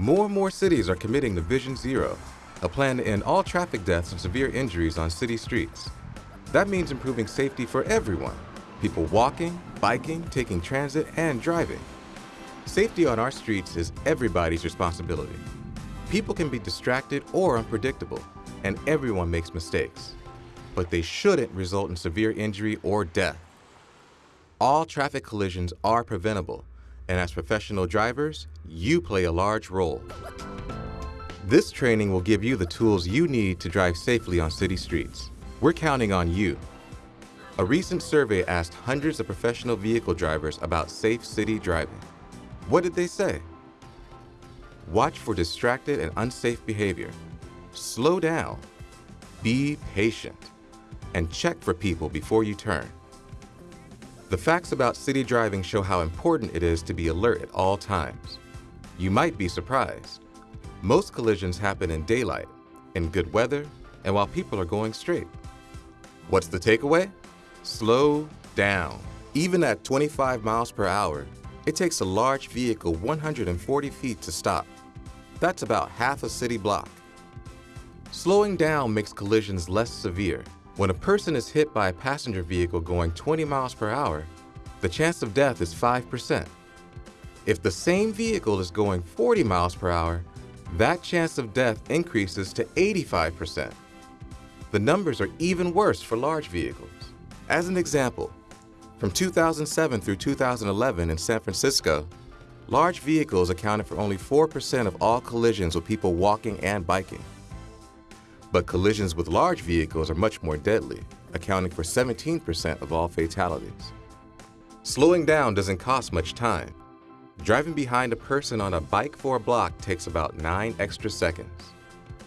More and more cities are committing to Vision Zero, a plan to end all traffic deaths and severe injuries on city streets. That means improving safety for everyone, people walking, biking, taking transit, and driving. Safety on our streets is everybody's responsibility. People can be distracted or unpredictable, and everyone makes mistakes. But they shouldn't result in severe injury or death. All traffic collisions are preventable, and as professional drivers, you play a large role. This training will give you the tools you need to drive safely on city streets. We're counting on you. A recent survey asked hundreds of professional vehicle drivers about safe city driving. What did they say? Watch for distracted and unsafe behavior. Slow down. Be patient. And check for people before you turn. The facts about city driving show how important it is to be alert at all times. You might be surprised. Most collisions happen in daylight, in good weather, and while people are going straight. What's the takeaway? Slow down. Even at 25 miles per hour, it takes a large vehicle 140 feet to stop. That's about half a city block. Slowing down makes collisions less severe when a person is hit by a passenger vehicle going 20 miles per hour, the chance of death is 5%. If the same vehicle is going 40 miles per hour, that chance of death increases to 85%. The numbers are even worse for large vehicles. As an example, from 2007 through 2011 in San Francisco, large vehicles accounted for only 4% of all collisions with people walking and biking. But collisions with large vehicles are much more deadly, accounting for 17% of all fatalities. Slowing down doesn't cost much time. Driving behind a person on a bike for a block takes about 9 extra seconds.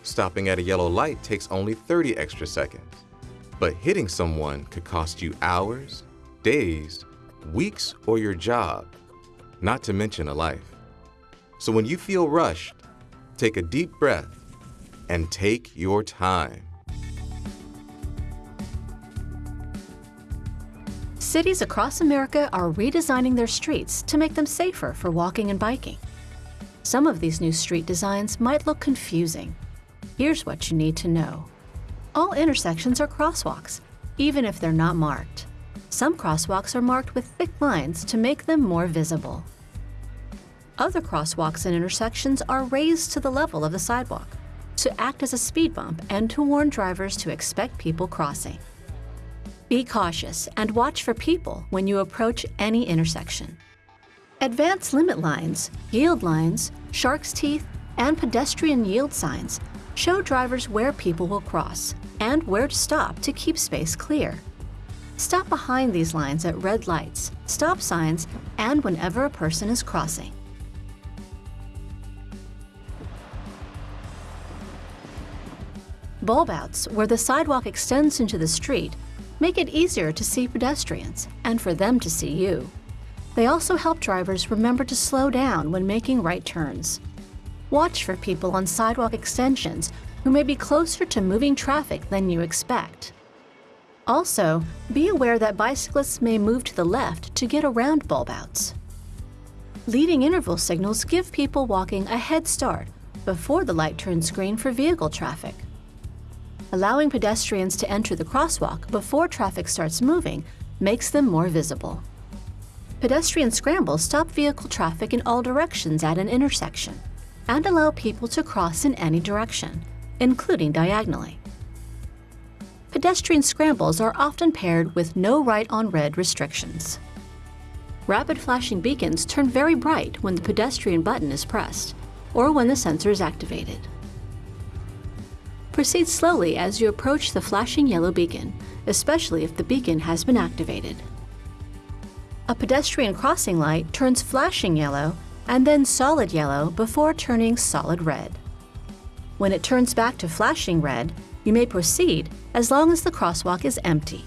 Stopping at a yellow light takes only 30 extra seconds. But hitting someone could cost you hours, days, weeks, or your job, not to mention a life. So when you feel rushed, take a deep breath and take your time. Cities across America are redesigning their streets to make them safer for walking and biking. Some of these new street designs might look confusing. Here's what you need to know. All intersections are crosswalks, even if they're not marked. Some crosswalks are marked with thick lines to make them more visible. Other crosswalks and intersections are raised to the level of the sidewalk to act as a speed bump and to warn drivers to expect people crossing. Be cautious and watch for people when you approach any intersection. Advance limit lines, yield lines, shark's teeth, and pedestrian yield signs show drivers where people will cross and where to stop to keep space clear. Stop behind these lines at red lights, stop signs, and whenever a person is crossing. Bulb outs, where the sidewalk extends into the street, make it easier to see pedestrians and for them to see you. They also help drivers remember to slow down when making right turns. Watch for people on sidewalk extensions who may be closer to moving traffic than you expect. Also, be aware that bicyclists may move to the left to get around bulb outs. Leading interval signals give people walking a head start before the light turns green for vehicle traffic. Allowing pedestrians to enter the crosswalk before traffic starts moving makes them more visible. Pedestrian scrambles stop vehicle traffic in all directions at an intersection and allow people to cross in any direction, including diagonally. Pedestrian scrambles are often paired with no right on red restrictions. Rapid flashing beacons turn very bright when the pedestrian button is pressed or when the sensor is activated. Proceed slowly as you approach the flashing yellow beacon, especially if the beacon has been activated. A pedestrian crossing light turns flashing yellow and then solid yellow before turning solid red. When it turns back to flashing red, you may proceed as long as the crosswalk is empty.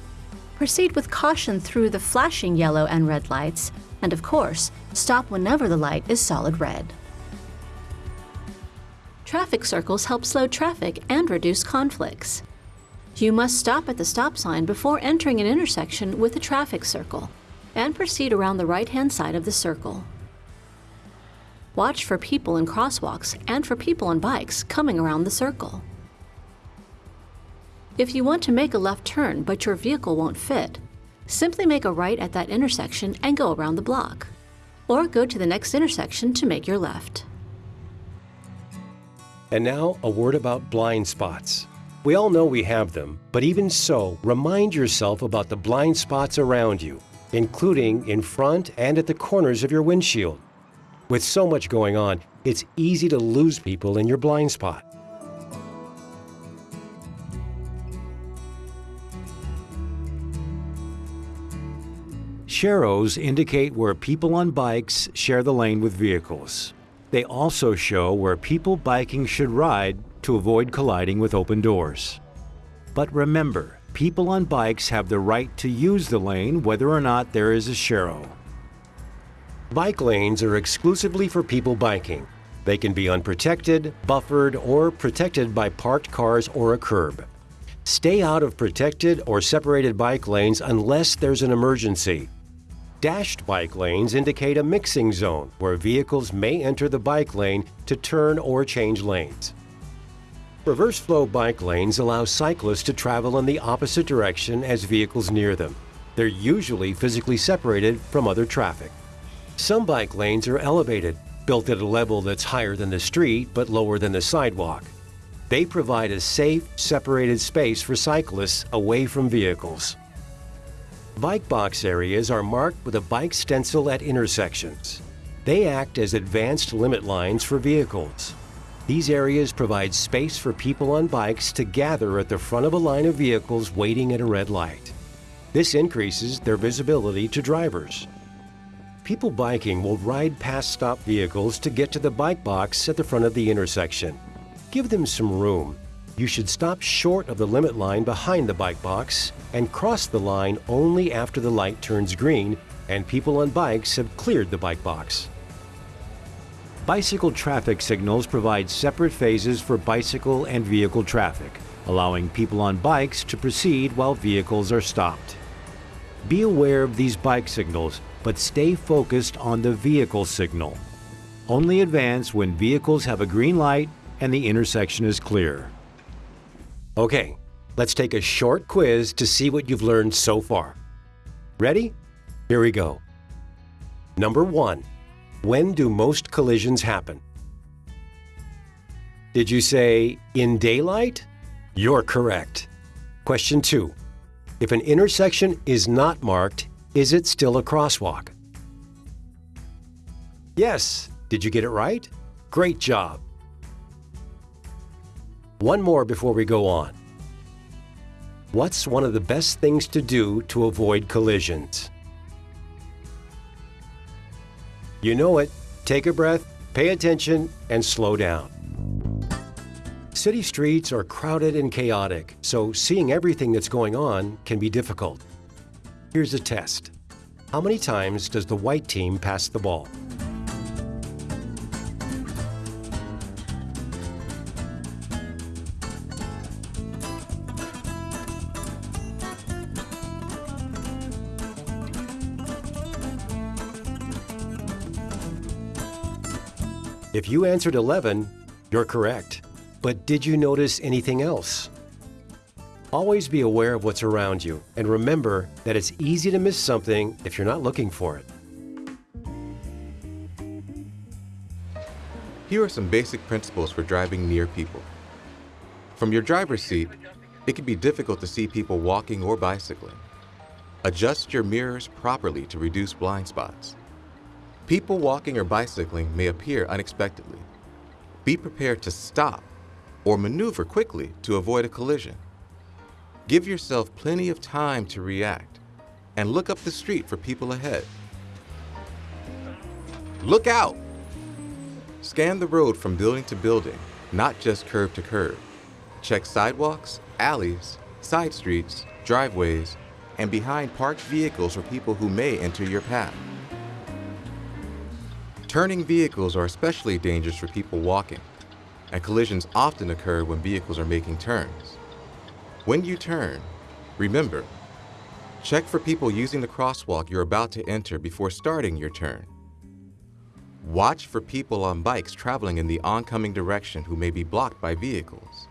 Proceed with caution through the flashing yellow and red lights, and of course, stop whenever the light is solid red. Traffic circles help slow traffic and reduce conflicts. You must stop at the stop sign before entering an intersection with a traffic circle and proceed around the right-hand side of the circle. Watch for people in crosswalks and for people on bikes coming around the circle. If you want to make a left turn but your vehicle won't fit, simply make a right at that intersection and go around the block. Or go to the next intersection to make your left. And now, a word about blind spots. We all know we have them, but even so, remind yourself about the blind spots around you, including in front and at the corners of your windshield. With so much going on, it's easy to lose people in your blind spot. Sharrows indicate where people on bikes share the lane with vehicles. They also show where people biking should ride to avoid colliding with open doors. But remember, people on bikes have the right to use the lane whether or not there is a sharrow. Bike lanes are exclusively for people biking. They can be unprotected, buffered, or protected by parked cars or a curb. Stay out of protected or separated bike lanes unless there's an emergency. Dashed bike lanes indicate a mixing zone where vehicles may enter the bike lane to turn or change lanes. Reverse flow bike lanes allow cyclists to travel in the opposite direction as vehicles near them. They're usually physically separated from other traffic. Some bike lanes are elevated, built at a level that's higher than the street but lower than the sidewalk. They provide a safe, separated space for cyclists away from vehicles. Bike box areas are marked with a bike stencil at intersections. They act as advanced limit lines for vehicles. These areas provide space for people on bikes to gather at the front of a line of vehicles waiting at a red light. This increases their visibility to drivers. People biking will ride past stop vehicles to get to the bike box at the front of the intersection. Give them some room. You should stop short of the limit line behind the bike box and cross the line only after the light turns green and people on bikes have cleared the bike box. Bicycle traffic signals provide separate phases for bicycle and vehicle traffic, allowing people on bikes to proceed while vehicles are stopped. Be aware of these bike signals but stay focused on the vehicle signal. Only advance when vehicles have a green light and the intersection is clear. Okay, let's take a short quiz to see what you've learned so far. Ready? Here we go. Number one, when do most collisions happen? Did you say in daylight? You're correct. Question two, if an intersection is not marked, is it still a crosswalk? Yes. Did you get it right? Great job. One more before we go on. What's one of the best things to do to avoid collisions? You know it. Take a breath, pay attention, and slow down. City streets are crowded and chaotic, so seeing everything that's going on can be difficult. Here's a test. How many times does the white team pass the ball? If you answered 11, you're correct. But did you notice anything else? Always be aware of what's around you and remember that it's easy to miss something if you're not looking for it. Here are some basic principles for driving near people. From your driver's seat, it can be difficult to see people walking or bicycling. Adjust your mirrors properly to reduce blind spots. People walking or bicycling may appear unexpectedly. Be prepared to stop or maneuver quickly to avoid a collision. Give yourself plenty of time to react and look up the street for people ahead. Look out! Scan the road from building to building, not just curb to curb. Check sidewalks, alleys, side streets, driveways, and behind parked vehicles for people who may enter your path. Turning vehicles are especially dangerous for people walking, and collisions often occur when vehicles are making turns. When you turn, remember, check for people using the crosswalk you're about to enter before starting your turn. Watch for people on bikes traveling in the oncoming direction who may be blocked by vehicles.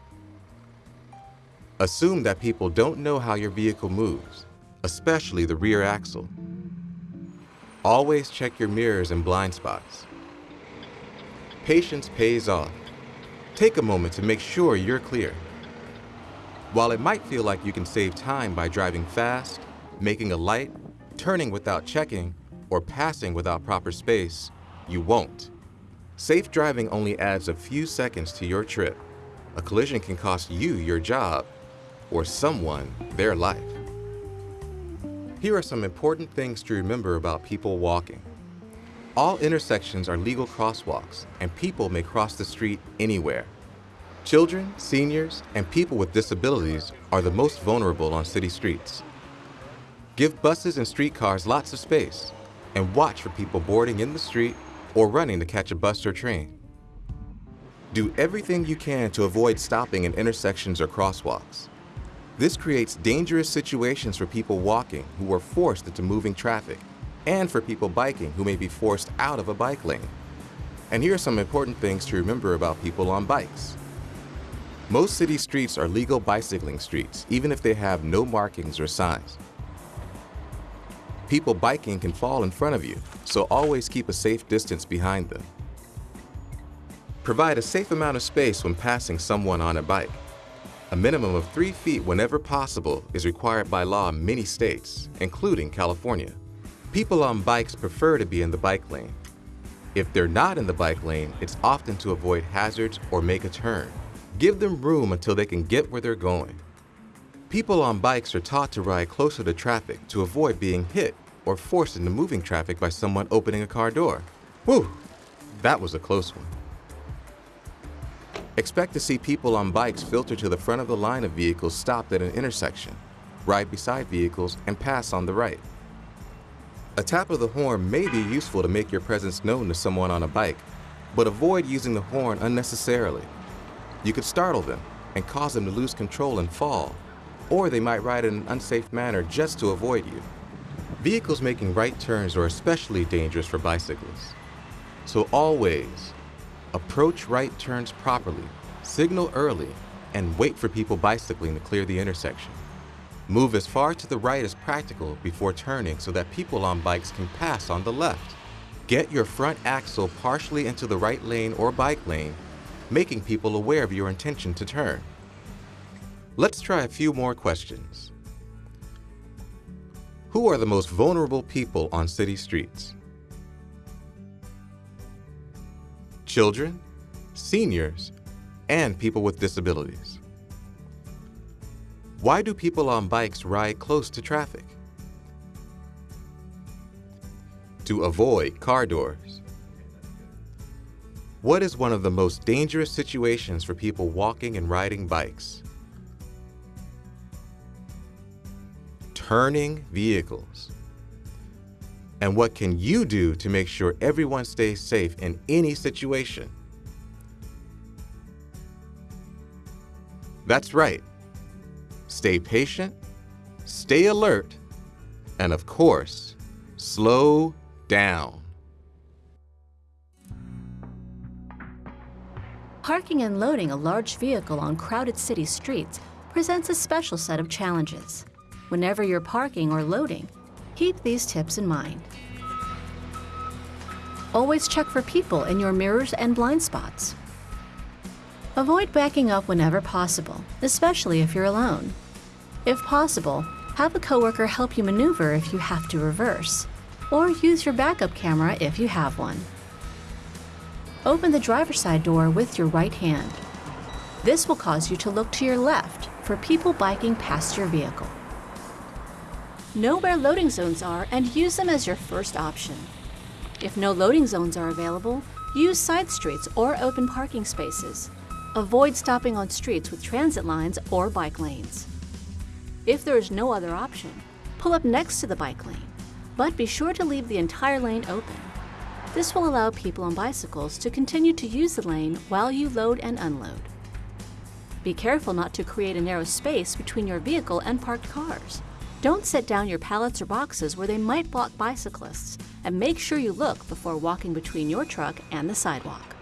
Assume that people don't know how your vehicle moves, especially the rear axle. Always check your mirrors and blind spots. Patience pays off. Take a moment to make sure you're clear. While it might feel like you can save time by driving fast, making a light, turning without checking, or passing without proper space, you won't. Safe driving only adds a few seconds to your trip. A collision can cost you your job or someone their life. Here are some important things to remember about people walking. All intersections are legal crosswalks, and people may cross the street anywhere. Children, seniors, and people with disabilities are the most vulnerable on city streets. Give buses and streetcars lots of space, and watch for people boarding in the street or running to catch a bus or train. Do everything you can to avoid stopping in intersections or crosswalks. This creates dangerous situations for people walking who are forced into moving traffic and for people biking who may be forced out of a bike lane. And here are some important things to remember about people on bikes. Most city streets are legal bicycling streets, even if they have no markings or signs. People biking can fall in front of you, so always keep a safe distance behind them. Provide a safe amount of space when passing someone on a bike. A minimum of three feet whenever possible is required by law in many states, including California. People on bikes prefer to be in the bike lane. If they're not in the bike lane, it's often to avoid hazards or make a turn. Give them room until they can get where they're going. People on bikes are taught to ride closer to traffic to avoid being hit or forced into moving traffic by someone opening a car door. Whew, that was a close one. Expect to see people on bikes filter to the front of the line of vehicles stopped at an intersection, ride beside vehicles, and pass on the right. A tap of the horn may be useful to make your presence known to someone on a bike, but avoid using the horn unnecessarily. You could startle them and cause them to lose control and fall, or they might ride in an unsafe manner just to avoid you. Vehicles making right turns are especially dangerous for bicyclists. So always, approach right turns properly, signal early, and wait for people bicycling to clear the intersection. Move as far to the right as practical before turning so that people on bikes can pass on the left. Get your front axle partially into the right lane or bike lane, making people aware of your intention to turn. Let's try a few more questions. Who are the most vulnerable people on city streets? Children, seniors, and people with disabilities. Why do people on bikes ride close to traffic? To avoid car doors. What is one of the most dangerous situations for people walking and riding bikes? turning vehicles. And what can you do to make sure everyone stays safe in any situation? That's right. Stay patient, stay alert, and of course, slow down. Parking and loading a large vehicle on crowded city streets presents a special set of challenges. Whenever you're parking or loading, keep these tips in mind. Always check for people in your mirrors and blind spots. Avoid backing up whenever possible, especially if you're alone. If possible, have a coworker help you maneuver if you have to reverse, or use your backup camera if you have one. Open the driver's side door with your right hand. This will cause you to look to your left for people biking past your vehicle. Know where loading zones are and use them as your first option. If no loading zones are available, use side streets or open parking spaces. Avoid stopping on streets with transit lines or bike lanes. If there is no other option, pull up next to the bike lane, but be sure to leave the entire lane open. This will allow people on bicycles to continue to use the lane while you load and unload. Be careful not to create a narrow space between your vehicle and parked cars. Don't set down your pallets or boxes where they might block bicyclists, and make sure you look before walking between your truck and the sidewalk.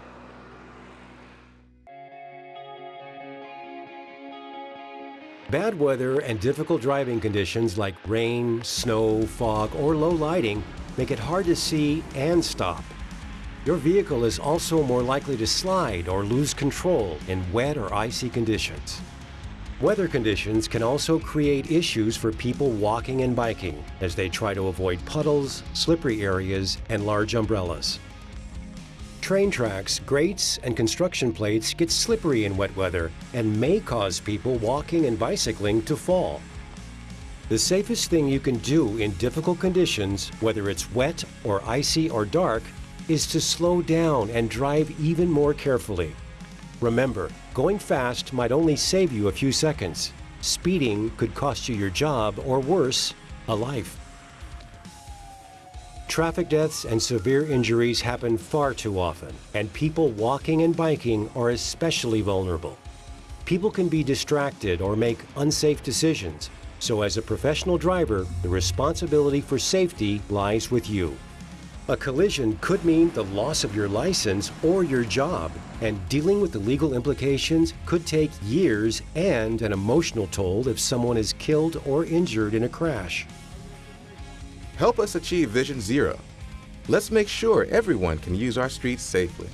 Bad weather and difficult driving conditions like rain, snow, fog, or low lighting make it hard to see and stop. Your vehicle is also more likely to slide or lose control in wet or icy conditions. Weather conditions can also create issues for people walking and biking as they try to avoid puddles, slippery areas, and large umbrellas. Train tracks, grates, and construction plates get slippery in wet weather and may cause people walking and bicycling to fall. The safest thing you can do in difficult conditions, whether it's wet or icy or dark, is to slow down and drive even more carefully. Remember, going fast might only save you a few seconds. Speeding could cost you your job or worse, a life. Traffic deaths and severe injuries happen far too often, and people walking and biking are especially vulnerable. People can be distracted or make unsafe decisions, so as a professional driver, the responsibility for safety lies with you. A collision could mean the loss of your license or your job, and dealing with the legal implications could take years and an emotional toll if someone is killed or injured in a crash. Help us achieve Vision Zero. Let's make sure everyone can use our streets safely.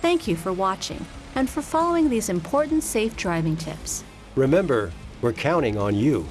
Thank you for watching and for following these important safe driving tips. Remember, we're counting on you.